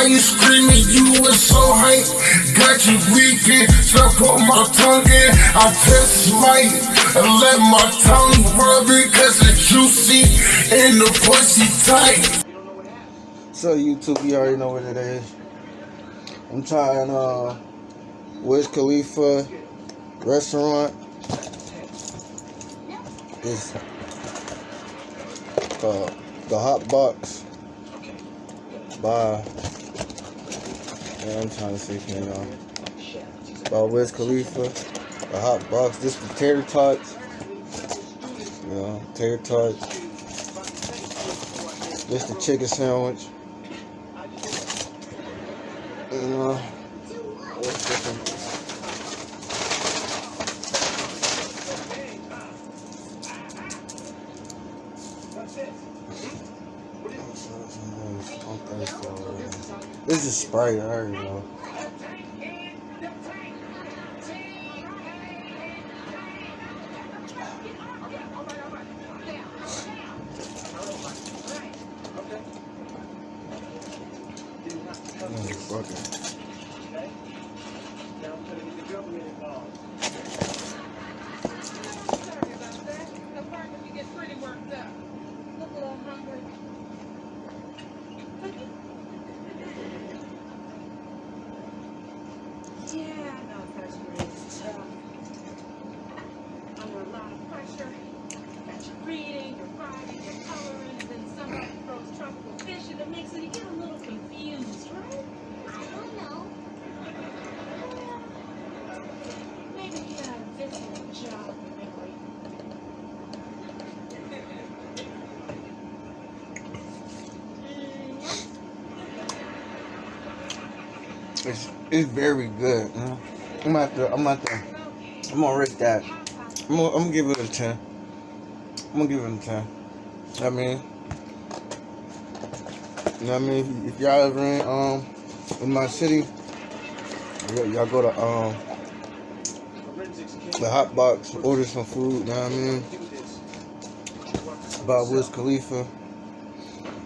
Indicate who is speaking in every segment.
Speaker 1: Now you screaming, you was so hype. Got you weeping, so I put my tongue in. I test might and let my tongue rub it cause it's juicy and the pussy tight.
Speaker 2: So YouTube, you already know what it is. I'm trying uh Wiz Khalifa restaurant. It's uh, the Hot Box by yeah, I'm trying to see can y'all by Wiz Khalifa. The Hot Box. This the tater tots. You know, tater tots. This the chicken sandwich. You know? This is Sprite, I already know. Motherfucker.
Speaker 3: Sorry about that. The part when you get pretty worked up. Look a little hungry. Yeah, I know first grade is tough. Under a lot of pressure. Coloring, and then somebody throws tropical fish in the mix and you get a little confused, right? I don't know. Maybe you got a job.
Speaker 2: It's it's very good. I'm at the I'm at the I'm gonna rate that. I'm gonna, I'm gonna give it a ten. I'm gonna give it a ten. I mean, you know what I mean? If y'all ever in um in my city, y'all go to um the hot box, order some food. You know what I mean? About Wiz Khalifa. You know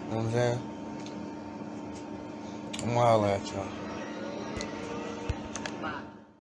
Speaker 2: what I'm saying? I'm gonna at y'all.